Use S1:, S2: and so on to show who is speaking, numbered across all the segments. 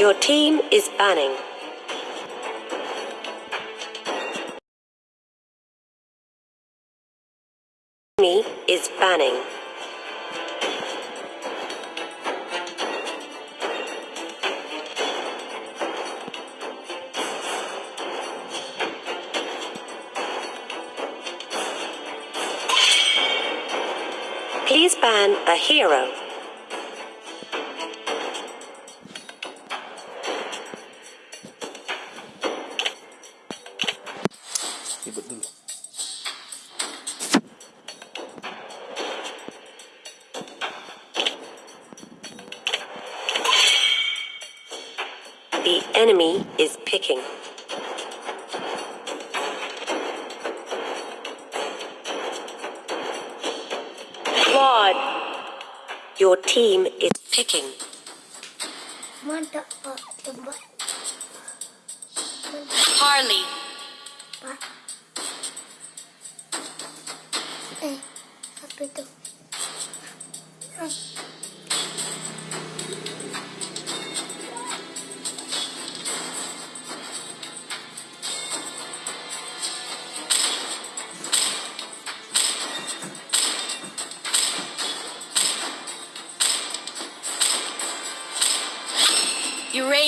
S1: Your team is banning. Me is banning. Please ban a hero. Is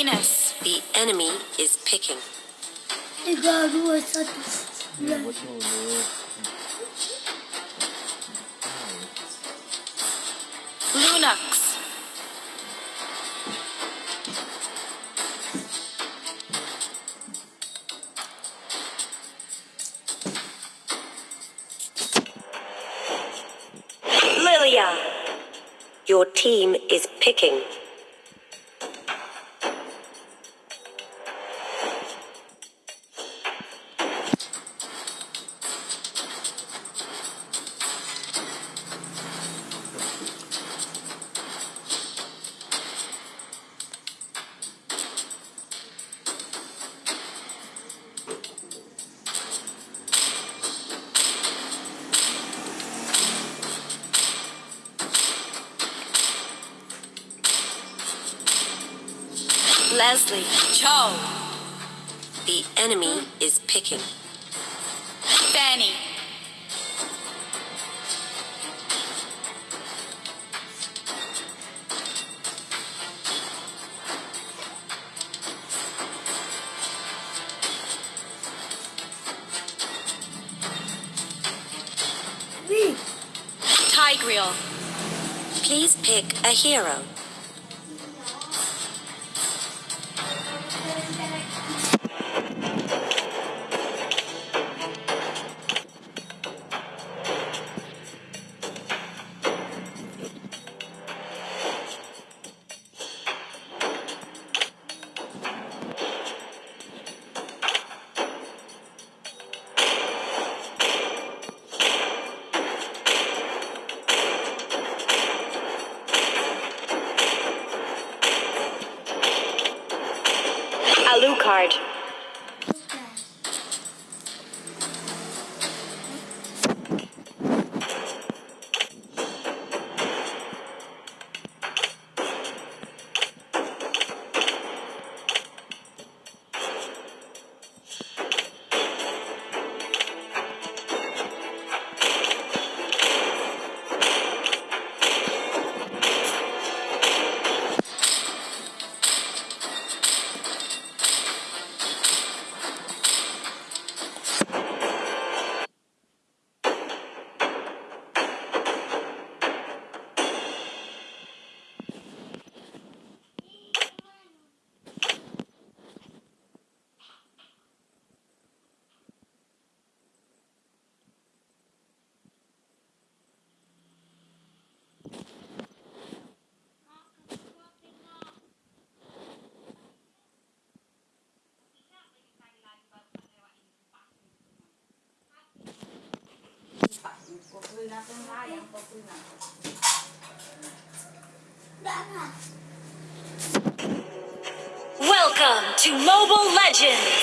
S1: Uranus. The enemy is picking.
S2: Tiga dua satu.
S3: Ini buat dulu
S1: Lunox. Lylia. Your team is picking. Leslie. Chou. The enemy is picking. Fanny. Tigreal. Please pick a hero. Welcome to Mobile Legends!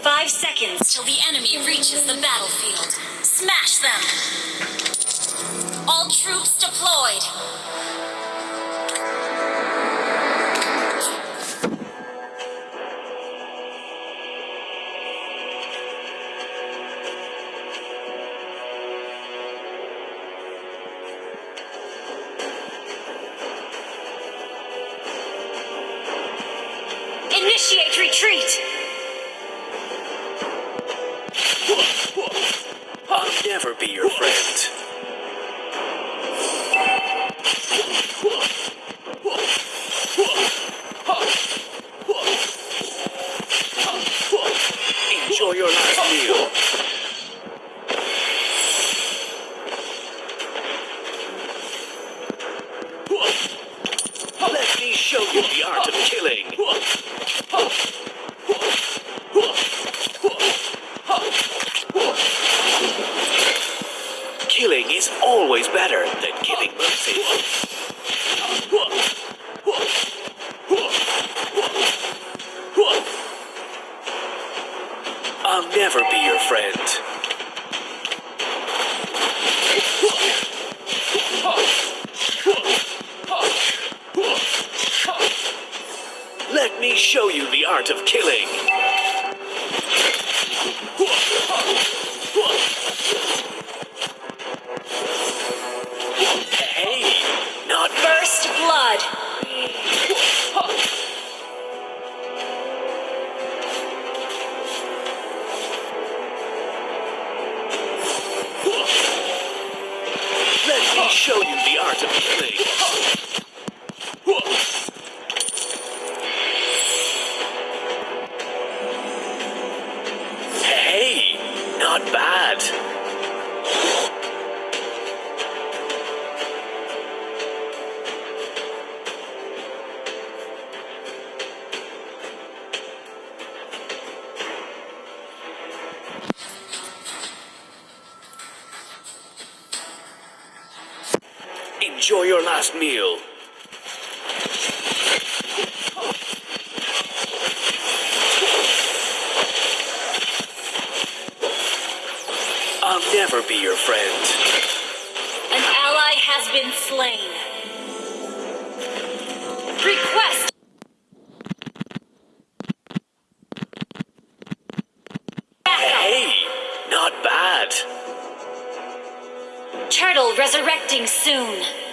S1: Five seconds till the enemy reaches the battlefield. Smash them! All troops deployed!
S4: resurrecting soon.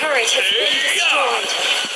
S4: turret has been destroyed.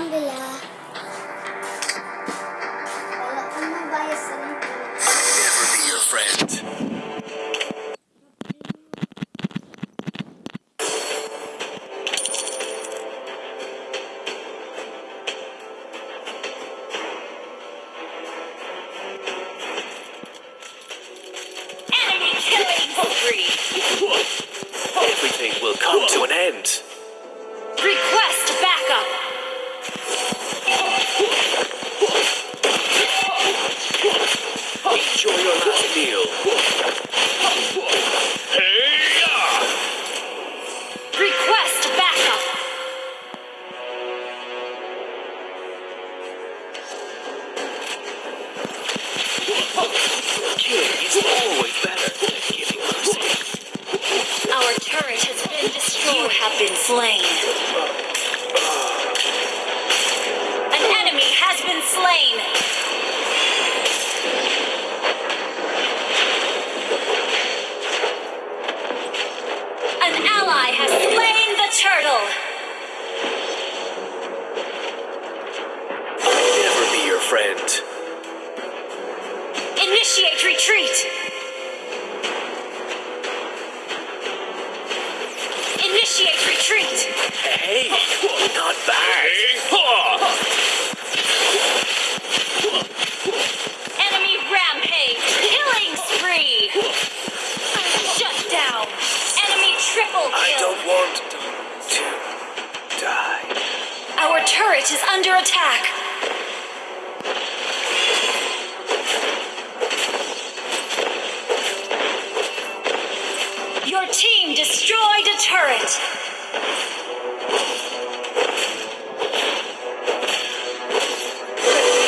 S4: 사람들이야. been slain. destroyed a turret!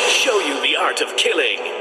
S5: Show you the art of killing!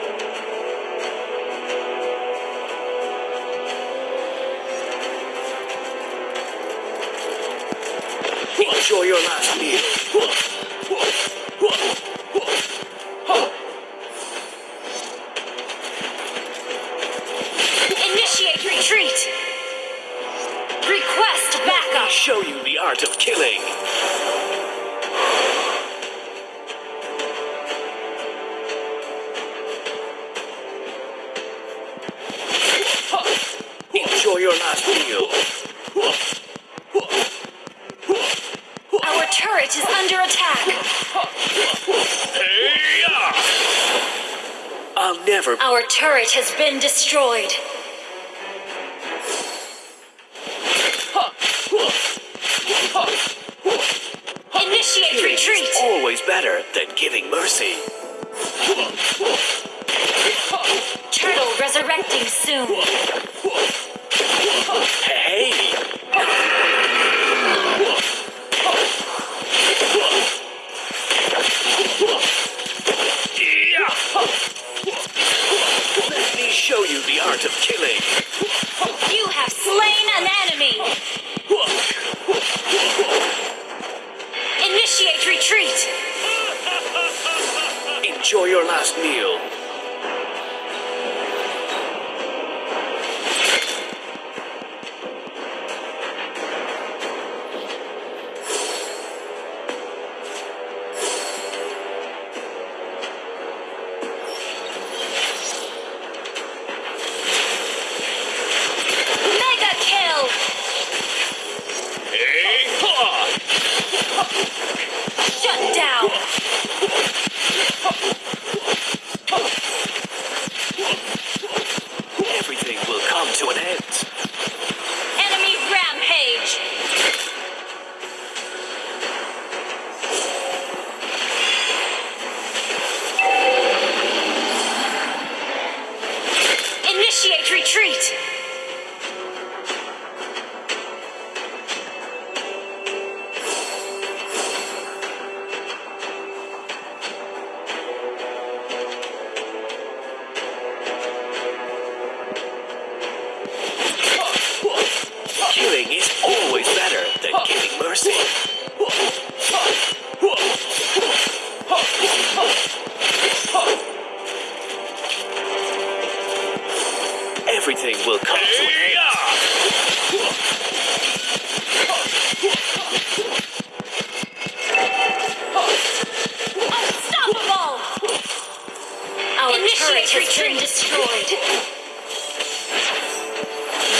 S4: has retreat. been destroyed.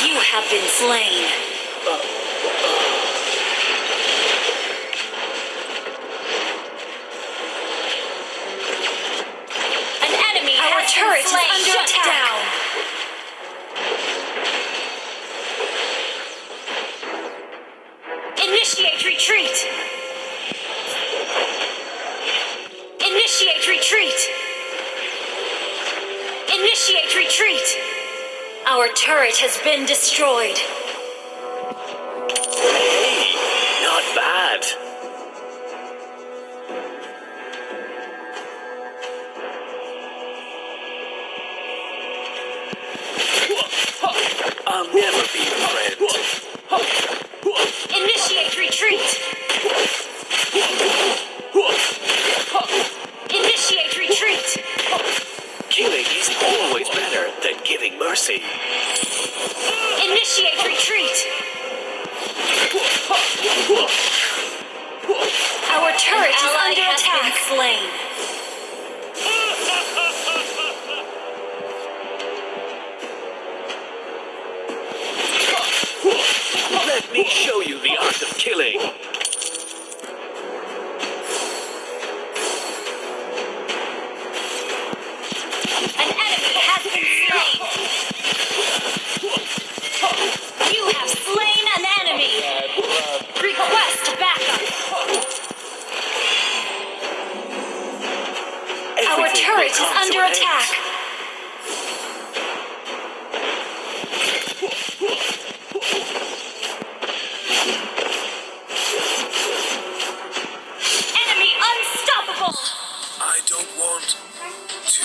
S4: You have been slain. Uh, turret has been destroyed.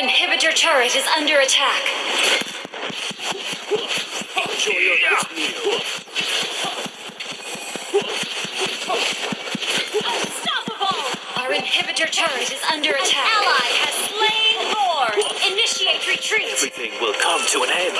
S4: inhibitor turret is under attack.
S5: Enjoy your next meal.
S4: Our inhibitor turret is under an attack. An ally has slain Lord. Initiate retreat.
S5: Everything will come to an end.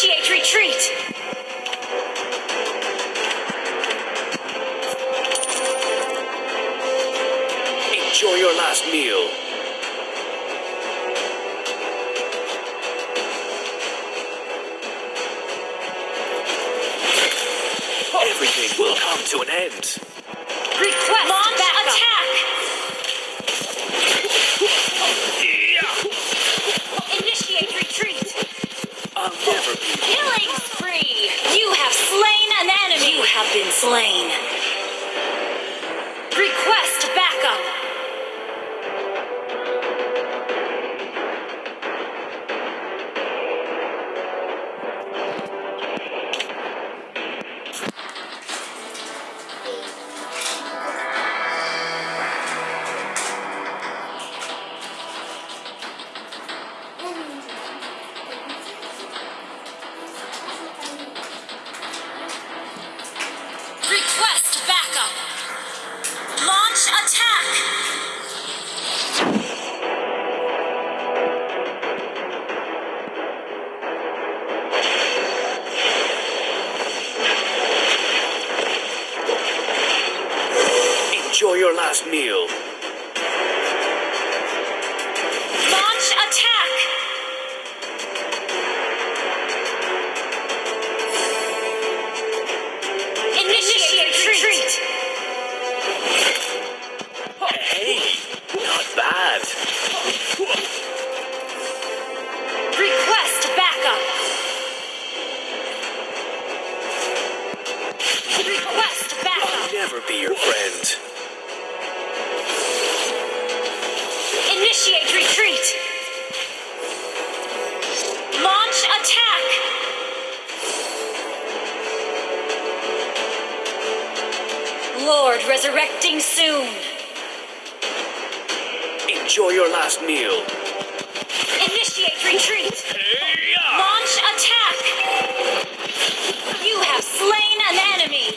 S4: Initiate retreat!
S5: Enjoy your last meal.
S4: Launch attack! Lord resurrecting soon.
S5: Enjoy your last meal.
S4: Initiate retreat. Launch attack. You have slain an enemy.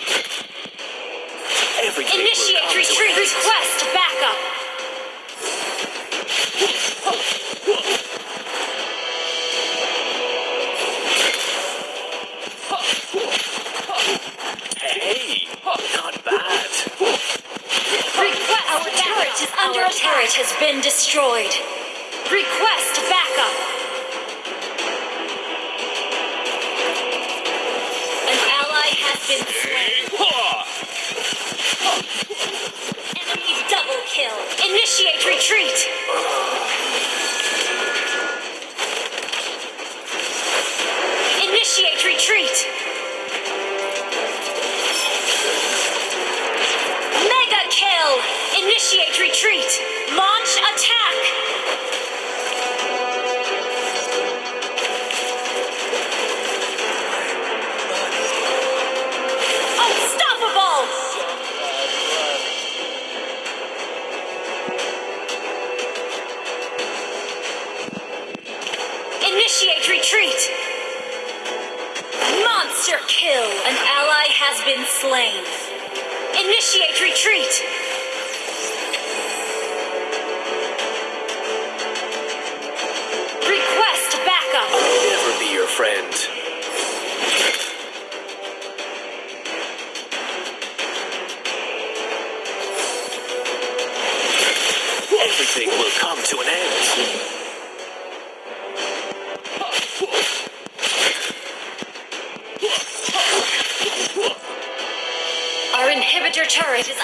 S5: Every
S4: Initiate retreat. Request backup. turret is under attack. turret has been destroyed. Request backup. An ally has been slain. Enemy double kill. Initiate retreat. Initiate retreat. Initiate retreat. Launch attack.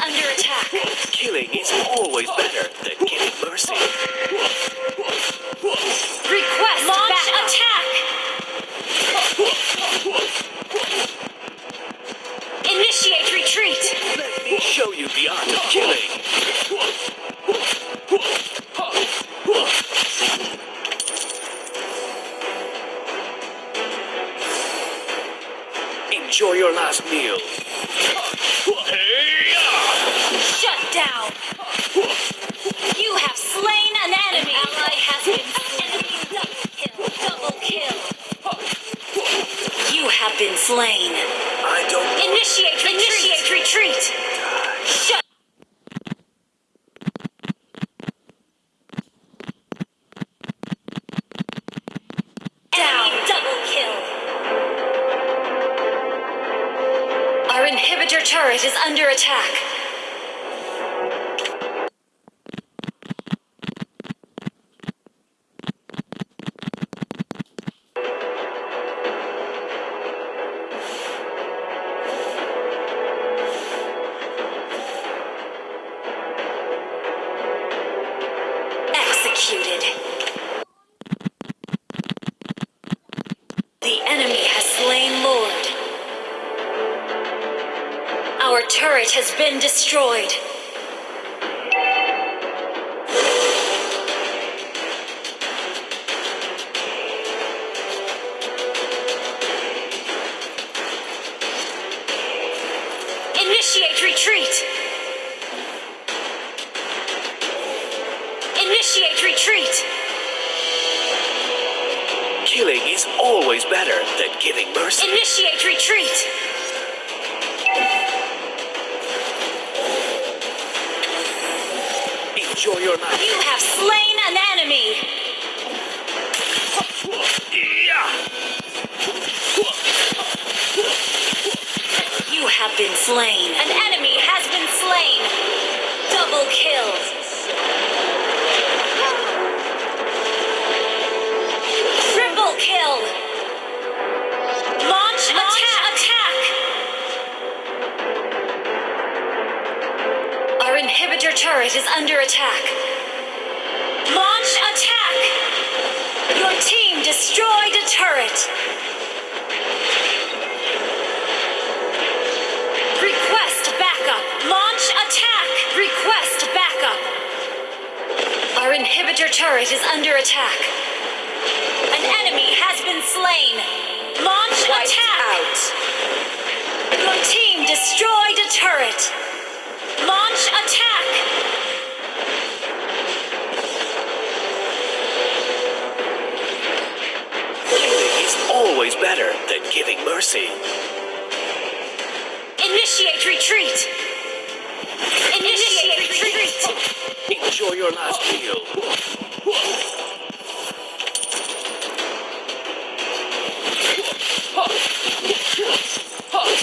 S4: under attack.
S5: Killing is always better than
S4: have slain an enemy! You have been slain. An enemy has been slain. Double kill. Triple kill. Launch, attack, attack. Our inhibitor turret is under attack. Launch attack. Your team destroyed a turret. Request backup. Launch attack. Request backup. Our inhibitor turret is under attack. An enemy has been slain. Launch attack. Out. Your team destroyed a turret. Launch attack.
S5: Always better than giving mercy.
S4: Initiate retreat. Initiate retreat.
S5: Enjoy your last meal.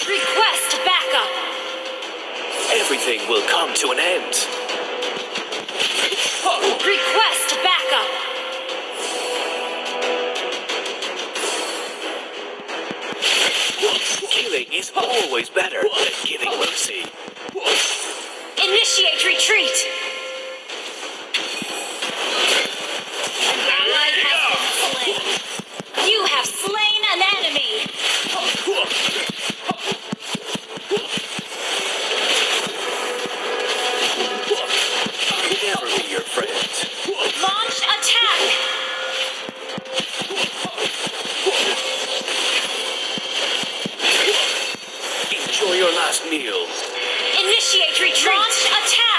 S4: Request backup.
S5: Everything will come to an end.
S4: Request
S5: is always better than giving mercy.
S4: Initiate retreat.
S5: Last meal.
S4: Initiate retreat. Launch attack.